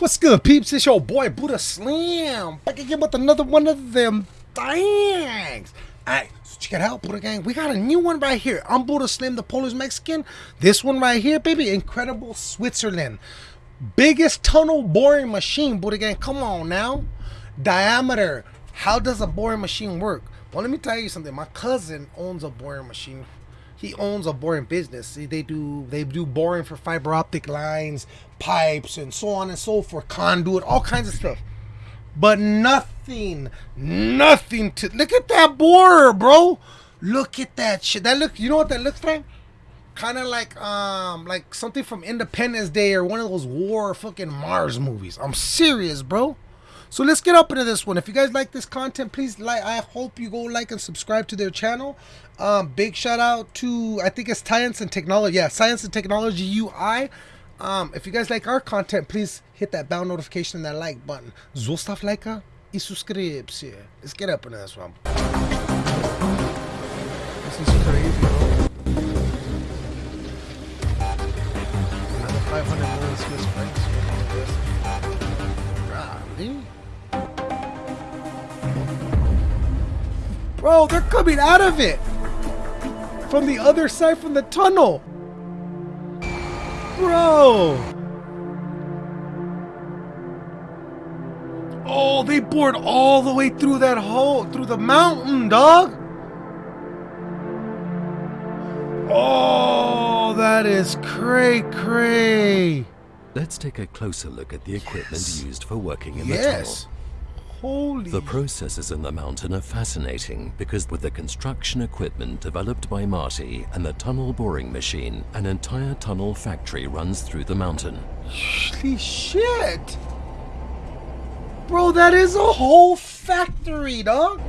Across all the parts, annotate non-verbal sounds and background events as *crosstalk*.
What's good, peeps? It's your boy Buddha Slim back again with another one of them things. Alright, so check it out, Buddha Gang. We got a new one right here. I'm Buddha Slim, the Polish Mexican. This one right here, baby, Incredible Switzerland. Biggest tunnel boring machine, Buddha Gang. Come on now. Diameter. How does a boring machine work? Well, let me tell you something. My cousin owns a boring machine he owns a boring business. They do they do boring for fiber optic lines, pipes, and so on and so forth, conduit, all kinds of stuff. But nothing, nothing to look at that borer, bro. Look at that shit. That look. You know what that looks like? Kind of like um like something from Independence Day or one of those war fucking Mars movies. I'm serious, bro. So let's get up into this one. If you guys like this content, please like. I hope you go like and subscribe to their channel. Um, big shout out to I think it's Science and Technology. Yeah, Science and Technology UI. Um, if you guys like our content, please hit that bell notification and that like button. Zostav lajka i subskrypcję. Let's get up into this one. This is crazy, bro. Another 500 million Swiss francs. Golly. Bro, they're coming out of it! From the other side from the tunnel! Bro! Oh, they bored all the way through that hole, through the mountain, dog! Oh, that is cray cray! Let's take a closer look at the equipment Yes. used for working in Yes! the tunnel. Holy. The processes in the mountain are fascinating because with the construction equipment developed by Marti and the tunnel boring machine, an entire tunnel factory runs through the mountain. Holy shit! Bro, that is a whole factory, dog!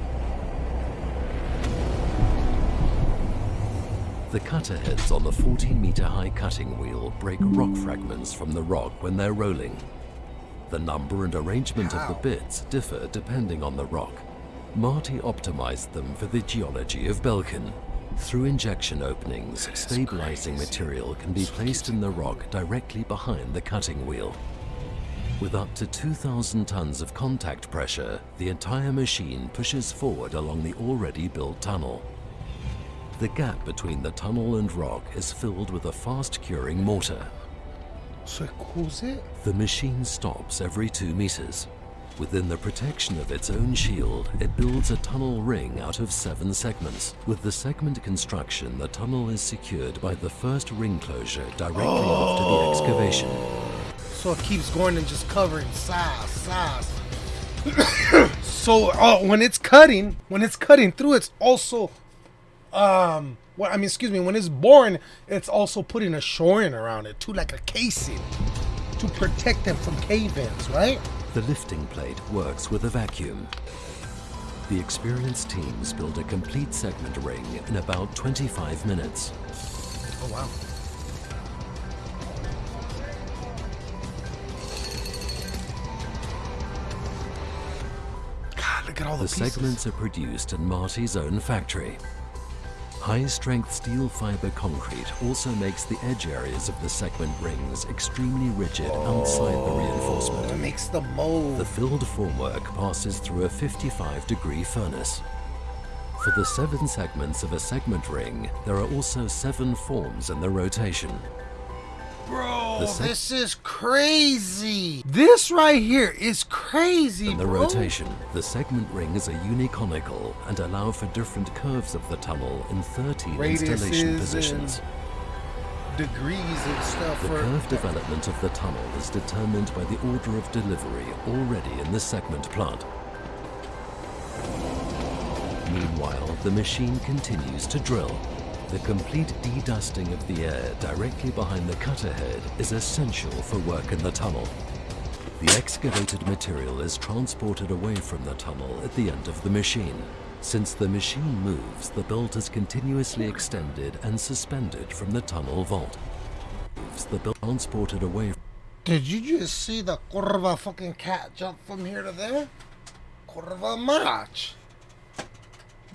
The cutter heads on the 14 meter high cutting wheel break rock fragments from the rock when they're rolling. The number and arrangement of the bits differ depending on the rock. Marti optimized them for the geology of Belchen. Through injection openings, stabilizing material can be placed in the rock directly behind the cutting wheel. With up to 2,000 tons of contact pressure, the entire machine pushes forward along the already built tunnel. The gap between the tunnel and rock is filled with a fast-curing mortar. So? The machine stops every two meters. Within the protection of its own shield, it builds a tunnel ring out of seven segments. With the segment construction, the tunnel is secured by the first ring closure directly after the excavation. So it keeps going and just covering size, size. *coughs* so uh, when it's cutting, when it's cutting through, it's also, um, what I mean, excuse me, when it's born it's also putting a shoring around it too, like a casing, to protect them from cave-ins, right? The lifting plate works with a vacuum. The experienced teams build a complete segment ring in about 25 minutes. Oh wow. God, look at all the, The pieces. segments are produced in Marti's own factory. High-strength steel fiber concrete also makes the edge areas of the segment rings extremely rigid outside the oh, It reinforcement. makes the mold. The filled formwork passes through a 55-degree furnace. For the seven segments of a segment ring, there are also seven forms in the rotation. Bro, this is crazy. This right here is crazy, In the bro. rotation, the segment rings are uniconical and allow for different curves of the tunnel in 13 installation Radiuses positions. Degrees and stuff The for curve development of the tunnel is determined by the order of delivery already in the segment plant. Meanwhile, the machine continues to drill. The complete de-dusting of the air directly behind the cutter head is essential for work in the tunnel. The excavated material is transported away from the tunnel at the end of the machine. Since the machine moves, the belt is continuously extended and suspended from the tunnel vault. The belt transported away Did you just see the curva fucking cat jump from here to there? Curva match.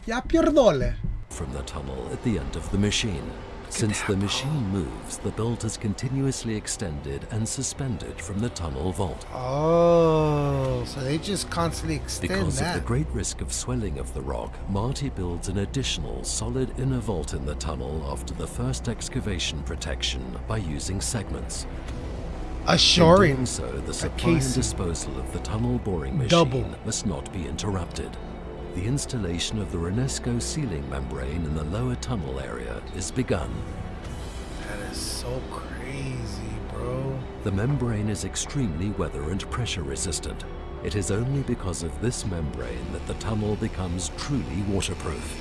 Ya pierdole. From the tunnel at the end of the machine. Since the machine moves, the belt is continuously extended and suspended from the tunnel vault. Oh, so they just constantly extend Because that. of the great risk of swelling of the rock, Marti builds an additional solid inner vault in the tunnel after the first excavation protection by using segments. In Assuring. doing so, the supply and disposal of the tunnel boring machine Double. must not be interrupted. The installation of the Renesco ceiling membrane in the lower tunnel area is begun. That is so crazy, bro. The membrane is extremely weather and pressure resistant. It is only because of this membrane that the tunnel becomes truly waterproof.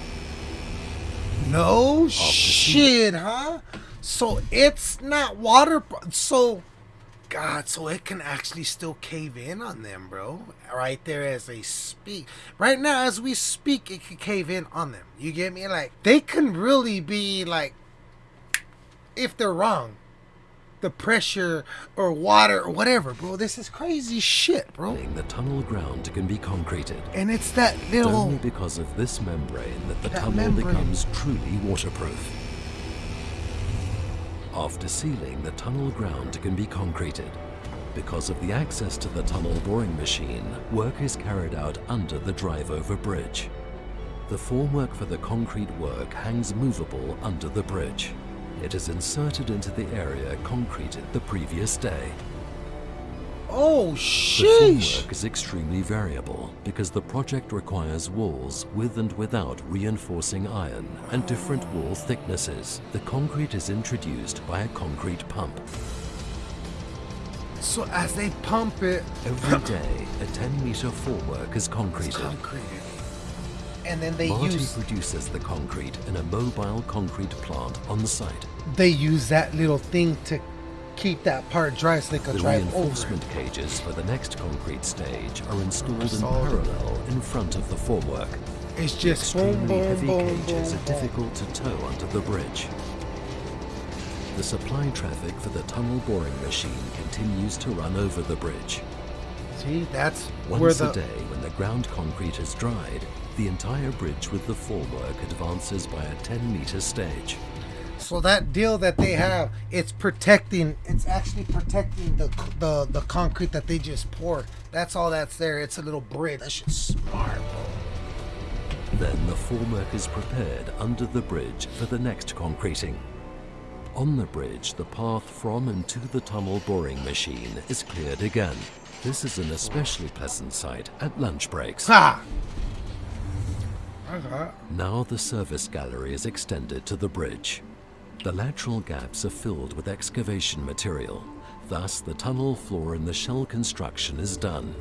No shit, huh? So it's not water. So, God, so it can actually still cave in on them, bro. Right there as they speak. Right now, as we speak, it can cave in on them. You get me? Like, they can really be like, if they're wrong, the pressure or water or whatever, bro. This is crazy shit, bro. The tunnel ground can be concreted. And it's that It's little. only because of this membrane that the That tunnel membrane. becomes truly waterproof. After sealing, the tunnel ground can be concreted. Because of the access to the tunnel boring machine, work is carried out under the drive-over bridge. The formwork for the concrete work hangs movable under the bridge. It is inserted into the area concreted the previous day. Oh, The sheesh. formwork is extremely variable because the project requires walls with and without reinforcing iron and different wall thicknesses. The concrete is introduced by a concrete pump. So as they pump it, Every *coughs* day, a 10 meter formwork is concreted. concreted. And then they Marti use produces the concrete in a mobile concrete plant on the site. they use that little thing to keep that part dry so they can The drive over. reinforcement cages for the next concrete stage are installed in parallel in front of the formwork. It's just boom, Extremely boom, heavy boom, cages boom, are difficult to tow under the bridge. The supply traffic for the tunnel boring machine continues to run over the bridge. See, that's where Once the a day, when the ground concrete is dried, the entire bridge with the formwork advances by a 10 meter stage. So that deal that they have, it's protecting. It's actually protecting the the the concrete that they just poured. That's all that's there. It's a little bridge. That shit's smart, bro. Then the formwork is prepared under the bridge for the next concreting. On the bridge, the path from and to the tunnel boring machine is cleared again. This is an especially pleasant sight at lunch breaks. Ha! Okay. Now the service gallery is extended to the bridge. The lateral gaps are filled with excavation material. Thus, the tunnel floor in the shell construction is done.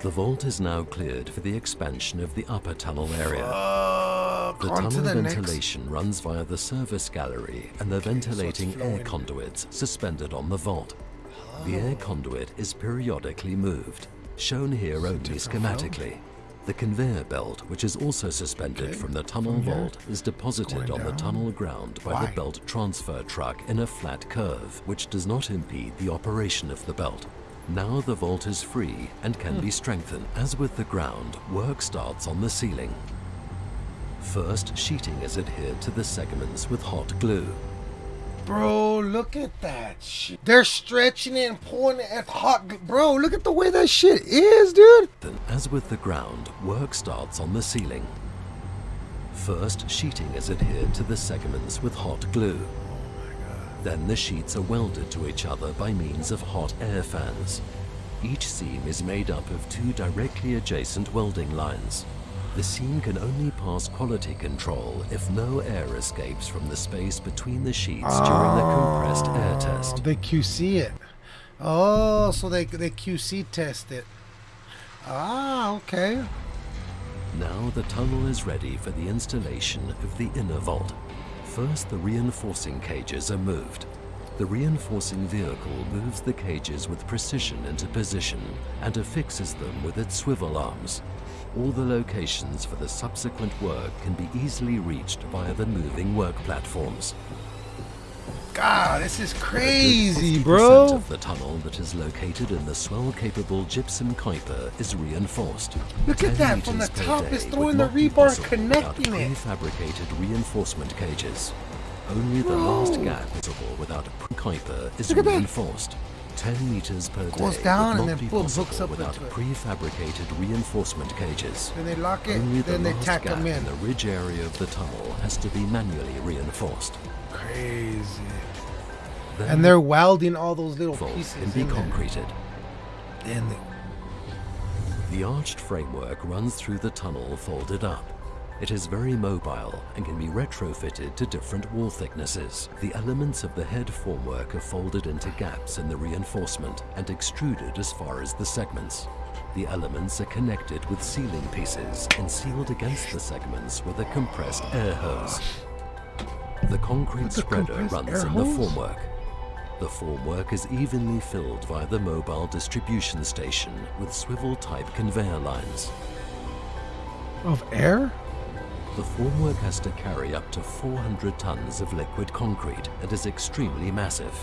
The vault is now cleared for the expansion of the upper tunnel area. Uh, The tunnel the next. ventilation runs via the service gallery and the ventilating air conduits suspended on the vault. The air conduit is periodically moved, shown here only schematically. The conveyor belt, which is also suspended Okay, from the tunnel from vault, is deposited going on the tunnel ground by Why? the belt transfer truck in a flat curve, which does not impede the operation of the belt. Now the vault is free and can Hmm. be strengthened. As with the ground, work starts on the ceiling. First, sheeting is adhered to the segments with hot glue. Bro, look at that shit. They're stretching it and pulling it at hot. Bro, look at the way that shit is, dude. Then, as with the ground, work starts on the ceiling. First, sheeting is adhered to the segments with hot glue. Then the sheets are welded to each other by means of hot air fans. Each seam is made up of two directly adjacent welding lines. The seam can only pass quality control if no air escapes from the space between the sheets during the compressed air test. They QC it. Oh, so they they QC test it. Ah, okay. Now the tunnel is ready for the installation of the inner vault. First, the reinforcing cages are moved. The reinforcing vehicle moves the cages with precision into position and affixes them with its swivel arms. All the locations for the subsequent work can be easily reached via the moving work platforms. God, this is crazy, bro. of the tunnel that is located in the swell-capable gypsum Keuper is reinforced. Look at that, from the top it's throwing the rebar connecting it. prefabricated reinforcement cages. Only the last gap visible without a Kuiper is reinforced. 10 meters per Goes day down would and then be boom, hooks up without into it. prefabricated reinforcement cages. Then they lock it, Only the then they tack gap them in. in the ridge area of the tunnel has to be manually reinforced. Crazy. Then And they're welding all those little the vault pieces can be in there. concreted. Then they, The arched framework runs through the tunnel folded up. It is very mobile and can be retrofitted to different wall thicknesses. The elements of the head formwork are folded into gaps in the reinforcement and extruded as far as the segments. The elements are connected with sealing pieces and sealed against the segments with a compressed air hose. The concrete spreader runs in the formwork. The formwork is evenly filled via the mobile distribution station with swivel-type conveyor lines. of air? The formwork has to carry up to 400 tons of liquid concrete and is extremely massive.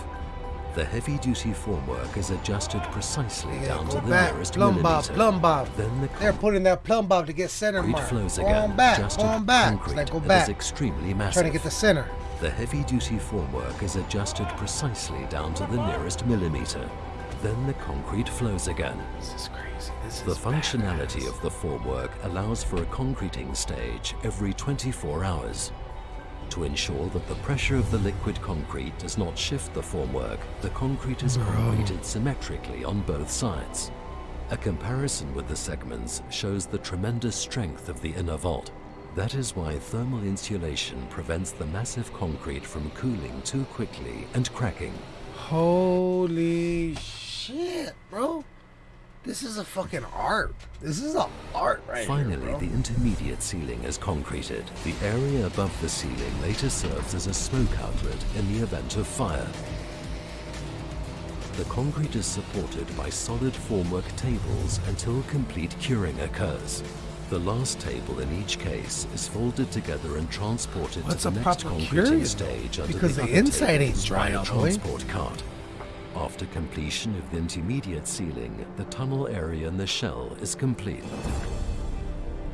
The heavy-duty formwork is adjusted precisely Yeah, down to the back. nearest Plumb millimeter. plumb bob. Then the They're putting that plumb bob to get center mark. flows again, on back, adjusted on back. concrete like go back. is extremely massive. Trying to get the center. The heavy-duty formwork is adjusted precisely down to the nearest millimeter. Then the concrete flows again. This is crazy. This The is functionality badass. of the formwork allows for a concreting stage every 24 hours. To ensure that the pressure of the liquid concrete does not shift the formwork, the concrete is concreted symmetrically on both sides. A comparison with the segments shows the tremendous strength of the inner vault. That is why thermal insulation prevents the massive concrete from cooling too quickly and cracking. Holy shit, bro. This is a fucking art. This is a art right Finally, here, the intermediate ceiling is concreted. The area above the ceiling later serves as a smoke outlet in the event of fire. The concrete is supported by solid formwork tables until complete curing occurs. The last table in each case is folded together and transported What's to the next concreting stage under Because the, the inside ain't dry by a all transport cart. After completion of the intermediate ceiling, the tunnel area in the shell is complete.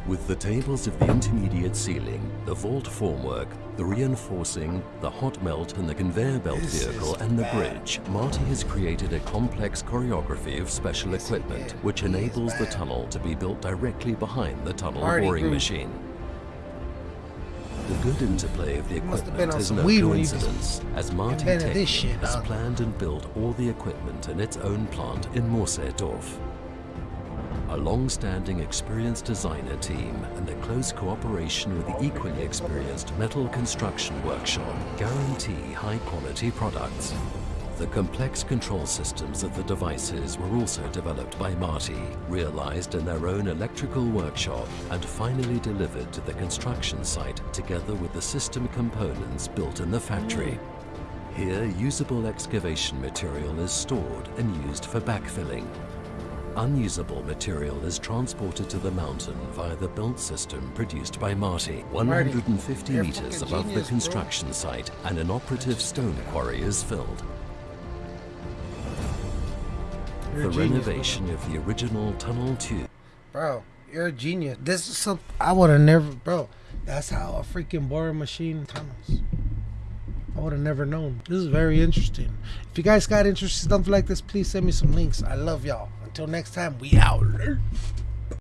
With the tables of the intermediate ceiling, the vault formwork, the reinforcing, the hot melt and the conveyor belt This vehicle and the bad. bridge, Marti has created a complex choreography of special equipment which enables the tunnel to be built directly behind the tunnel boring machine. The good interplay of the equipment is no coincidence, as Marti Technik has planned and built all the equipment in its own plant in Moosseedorf. A long-standing experienced designer team and the close cooperation with the equally experienced metal construction workshop guarantee high-quality products. The complex control systems of the devices were also developed by Marti, realized in their own electrical workshop, and finally delivered to the construction site together with the system components built in the factory. Here, usable excavation material is stored and used for backfilling. Unusable material is transported to the mountain via the belt system produced by Marti. 150 you're meters above genius, the bro. construction site, and an operative stone quarry is filled. You're the genius, renovation of the original tunnel tube Bro, you're a genius. This is some I would have never, bro. That's how a freaking boring machine tunnels. I would have never known. This is very interesting. If you guys got interested in stuff like this, please send me some links. I love y'all. Until next time, we out.